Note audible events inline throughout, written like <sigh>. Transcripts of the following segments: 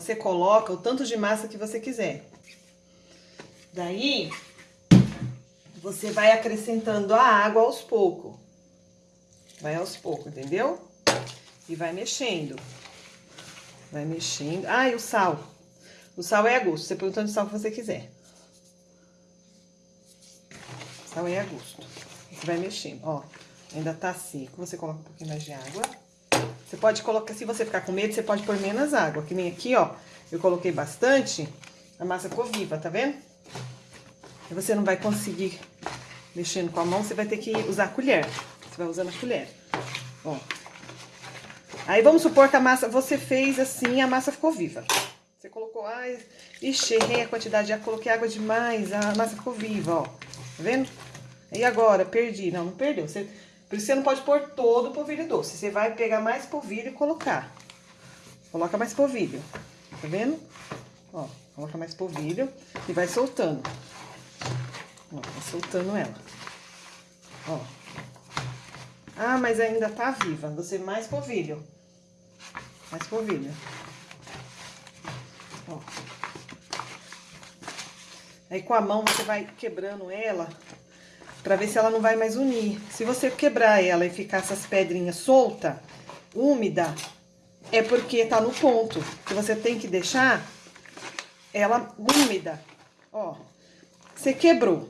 você coloca o tanto de massa que você quiser. Daí, você vai acrescentando a água aos poucos. Vai aos poucos, entendeu? E vai mexendo. Vai mexendo. Ah, e o sal. O sal é a gosto. Você põe o tanto de sal que você quiser. O sal é a gosto. Você vai mexendo, ó. Ainda tá seco. Você coloca um pouquinho mais de água. Você pode colocar, se você ficar com medo, você pode pôr menos água. Que nem aqui, ó. Eu coloquei bastante. A massa ficou viva, tá vendo? E você não vai conseguir mexendo com a mão, você vai ter que usar a colher. Você vai usando a colher. Ó. Aí vamos supor que a massa, você fez assim, a massa ficou viva. Você colocou, ai, ixi, errei a quantidade, já coloquei água demais, a massa ficou viva, ó. Tá vendo? E agora, perdi. Não, não perdeu. Você, por isso você não pode pôr todo o polvilho doce. Você vai pegar mais polvilho e colocar. Coloca mais polvilho. Tá vendo? Ó, coloca mais polvilho e vai soltando. Ó, vai soltando ela. Ó. Ah, mas ainda tá viva. Você mais polvilho. Mais polvilho. Ó. Aí com a mão você vai quebrando ela pra ver se ela não vai mais unir. Se você quebrar ela e ficar essas pedrinhas solta, úmida, é porque tá no ponto. Que você tem que deixar ela úmida. Ó, você quebrou.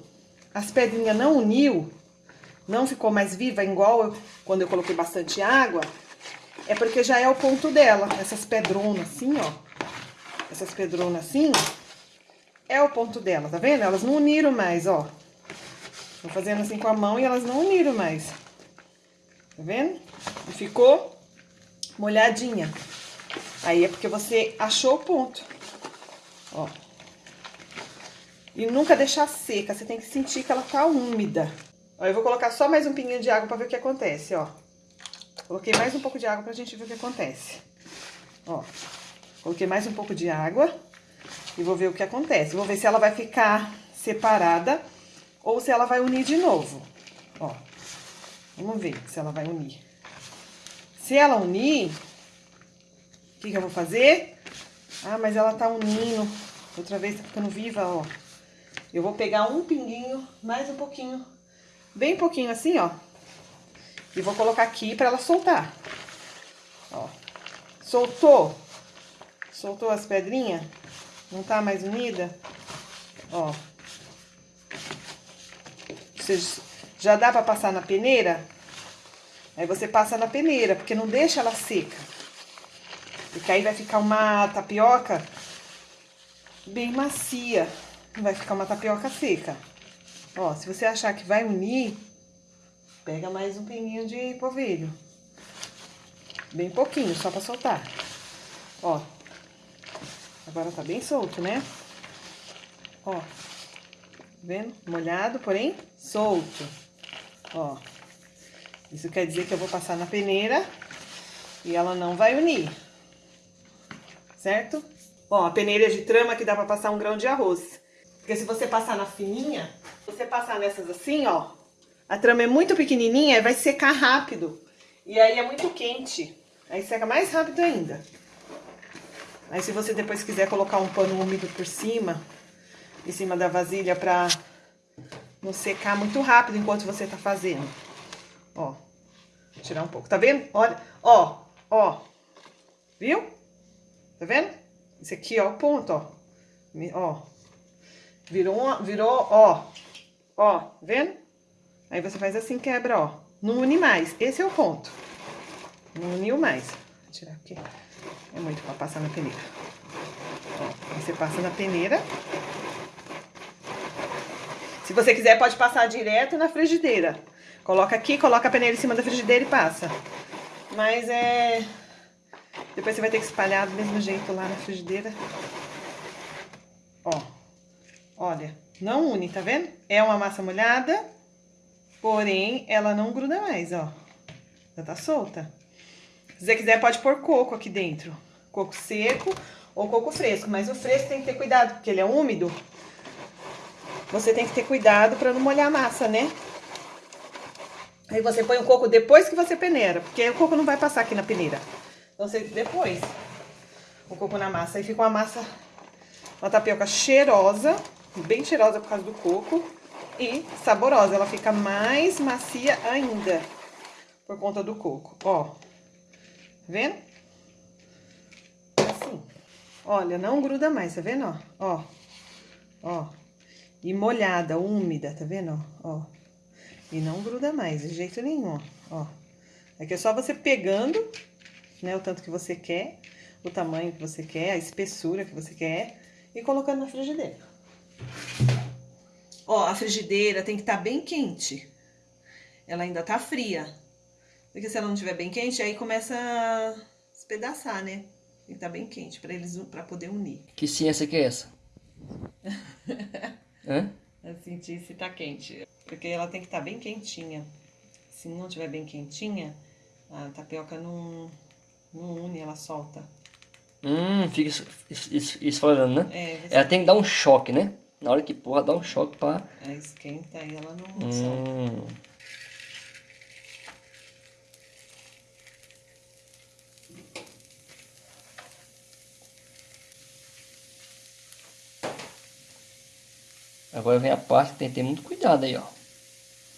As pedrinhas não uniu, não ficou mais viva, igual eu, quando eu coloquei bastante água, é porque já é o ponto dela. Essas pedronas assim, ó. Essas pedronas assim, é o ponto dela, tá vendo? Elas não uniram mais, ó. Tô fazendo assim com a mão e elas não uniram mais. Tá vendo? E ficou molhadinha. Aí é porque você achou o ponto. Ó. E nunca deixar seca, você tem que sentir que ela tá úmida. Ó, eu vou colocar só mais um pinguinho de água pra ver o que acontece, ó. Coloquei mais um pouco de água pra gente ver o que acontece. Ó, coloquei mais um pouco de água e vou ver o que acontece. Vou ver se ela vai ficar separada ou se ela vai unir de novo. Ó, vamos ver se ela vai unir. Se ela unir, o que, que eu vou fazer? Ah, mas ela tá unindo. Outra vez tá ficando viva, ó. Eu vou pegar um pinguinho, mais um pouquinho, bem pouquinho assim, ó. E vou colocar aqui pra ela soltar. Ó. Soltou. Soltou as pedrinhas. Não tá mais unida. Ó. Você já dá pra passar na peneira? Aí você passa na peneira, porque não deixa ela seca. Porque aí vai ficar uma tapioca bem macia. Vai ficar uma tapioca seca. Ó, se você achar que vai unir, pega mais um pinguinho de polvilho. Bem pouquinho, só pra soltar. Ó. Agora tá bem solto, né? Ó. Vendo? Molhado, porém solto. Ó. Isso quer dizer que eu vou passar na peneira e ela não vai unir. Certo? Ó, a peneira de trama que dá pra passar um grão de arroz. Porque se você passar na fininha, você passar nessas assim, ó, a trama é muito pequenininha e vai secar rápido. E aí é muito quente. Aí seca mais rápido ainda. Aí se você depois quiser colocar um pano úmido por cima, em cima da vasilha pra não secar muito rápido enquanto você tá fazendo. Ó, tirar um pouco. Tá vendo? Olha, ó, ó. Viu? Tá vendo? Esse aqui, ó, o ponto, ó. Ó. Virou, virou, ó. Ó, tá vendo? Aí você faz assim, quebra, ó. Não une mais. Esse é o ponto. Não uniu mais. Vou tirar aqui. É muito pra passar na peneira. Ó, você passa na peneira. Se você quiser, pode passar direto na frigideira. Coloca aqui, coloca a peneira em cima da frigideira e passa. Mas é... Depois você vai ter que espalhar do mesmo jeito lá na frigideira. Ó. Olha, não une, tá vendo? É uma massa molhada, porém ela não gruda mais, ó. Já tá solta. Se você quiser, pode pôr coco aqui dentro. Coco seco ou coco fresco. Mas o fresco tem que ter cuidado, porque ele é úmido. Você tem que ter cuidado pra não molhar a massa, né? Aí você põe o coco depois que você peneira, porque o coco não vai passar aqui na peneira. Então, você, depois. o coco na massa. Aí fica uma massa, uma tapioca cheirosa, bem cheirosa por causa do coco e saborosa. Ela fica mais macia ainda por conta do coco. Ó, tá vendo? Assim. Olha, não gruda mais, tá vendo? Ó, ó, ó. E molhada, úmida, tá vendo? Ó, E não gruda mais, de jeito nenhum, ó. Aqui é só você pegando, né, o tanto que você quer, o tamanho que você quer, a espessura que você quer, e colocando na frigideira. Ó, a frigideira tem que estar tá bem quente. Ela ainda tá fria. Porque se ela não estiver bem quente, aí começa a espedaçar, né? Tem que estar tá bem quente para eles para poder unir. Que ciência que é essa? <laughs> Hã? Eu senti se tá quente. Porque ela tem que estar tá bem quentinha. Se não estiver bem quentinha, a tapioca não, não une, ela solta. Hum, fica esfolando, né? É, você... Ela tem que dar um choque, né? Na hora que porra, dá um choque pra... É, esquenta e ela não hum. solta. Agora vem a parte que tem que ter muito cuidado aí, ó.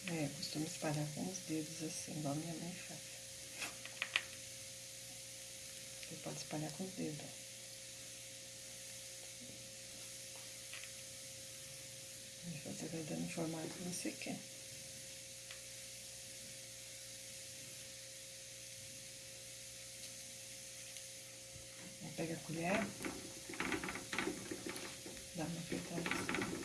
É, costumo espalhar com os dedos assim, igual minha mãe faz. Você pode espalhar com os dedos. E você vai dando o formato que você quer. Pega a colher, dá uma apertada assim.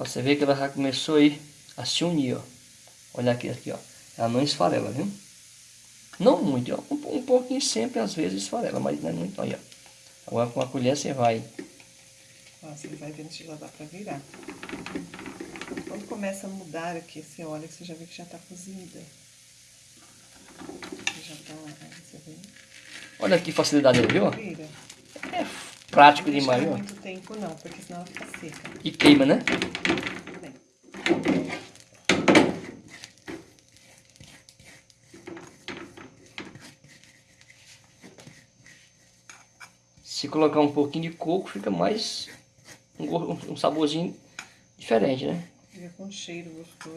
Ó, você vê que ela já começou aí a se unir, ó. Olha aqui, aqui, ó. Ela não esfarela, viu? Não muito, ó. Um, um pouquinho sempre, às vezes, esfarela, mas não é muito, olha. Agora com a colher você vai... Ó, você vai vendo se já dá pra virar. Quando começa a mudar aqui, você olha que você já vê que já tá cozida. Já tá, você vê. Olha que facilidade, viu? É prático demais, ó. Tempo não, porque senão ela fica seca. E queima, né? Se colocar um pouquinho de coco, fica mais um, um saborzinho diferente, né? Fica com cheiro gostoso,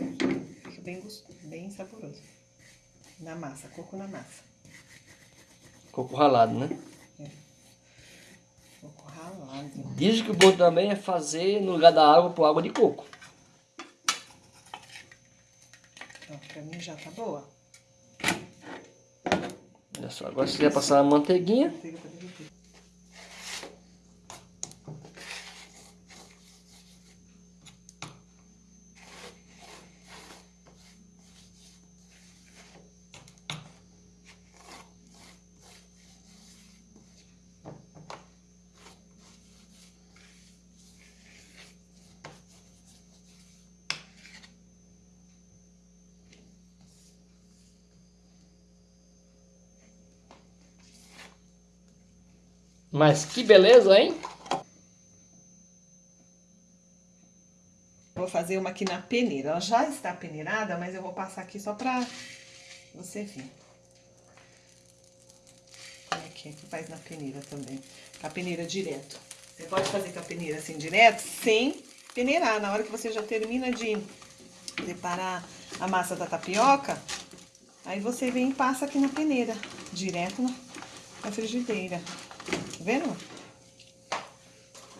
fica bem, gostoso, bem saboroso. Na massa, coco na massa. Coco ralado, né? Diz que o bom também é fazer, no lugar da água, pôr água de coco. Ó, pra mim já tá boa. Olha só, agora se quiser passar a manteiguinha. Mas que beleza, hein? Vou fazer uma aqui na peneira. Ela já está peneirada, mas eu vou passar aqui só pra você ver. Que, é que faz na peneira também. Com a peneira direto. Você pode fazer com a peneira assim direto, sem peneirar. Na hora que você já termina de preparar a massa da tapioca, aí você vem e passa aqui na peneira, direto na frigideira. Tá vendo?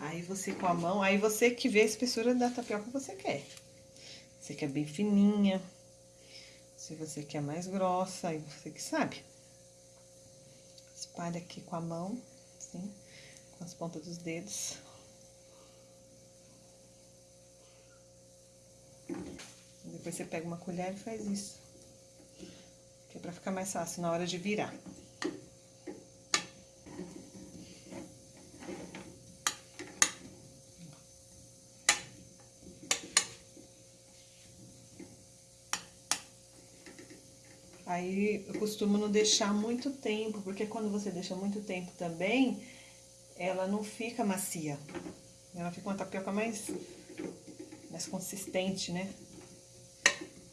Aí você com a mão, aí você que vê a espessura da tapioca que você quer. Você quer bem fininha, se você quer mais grossa, aí você que sabe. Espalha aqui com a mão, assim, com as pontas dos dedos. Depois você pega uma colher e faz isso. Que é pra ficar mais fácil na hora de virar. Aí eu costumo não deixar muito tempo, porque quando você deixa muito tempo também, ela não fica macia. Ela fica uma tapioca mais, mais consistente, né?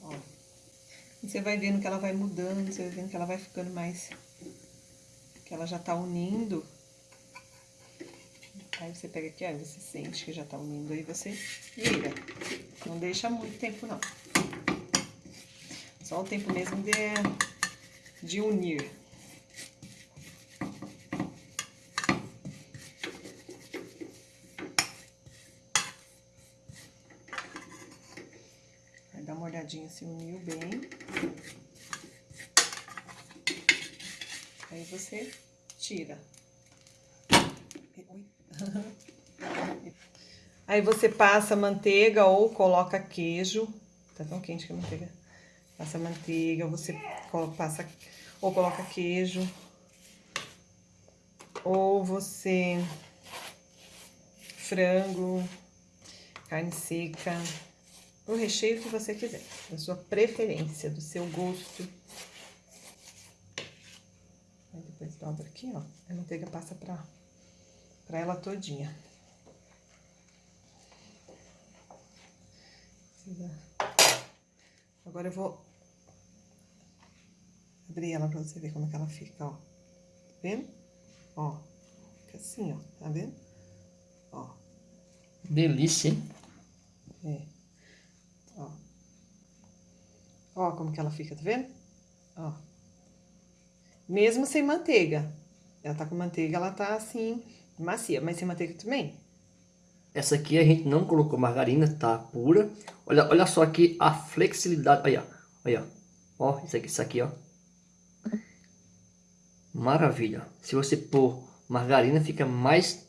Ó. E você vai vendo que ela vai mudando, você vai vendo que ela vai ficando mais... Que ela já tá unindo. Aí você pega aqui, aí você sente que já tá unindo, aí você vira. Não deixa muito tempo, não. Só o tempo mesmo de, de unir. Vai dar uma olhadinha se uniu bem. Aí você tira. Aí você passa manteiga ou coloca queijo. Tá tão quente que a manteiga passa manteiga, você passa ou coloca queijo, ou você frango, carne seca, o recheio que você quiser, da sua preferência, do seu gosto. Aí depois dobra aqui, ó, a manteiga passa pra, pra ela todinha. Agora eu vou abrir ela pra você ver como é que ela fica, ó. Tá vendo? Ó, fica assim, ó, tá vendo? Ó. Delícia, hein? É. Ó. Ó como que ela fica, tá vendo? Ó. Mesmo sem manteiga. Ela tá com manteiga, ela tá assim, macia. Mas sem manteiga também. Essa aqui a gente não colocou margarina, tá pura. Olha, olha só aqui a flexibilidade. Olha, olha. Ó, isso aqui, isso aqui, ó. Maravilha. Se você pôr margarina, fica mais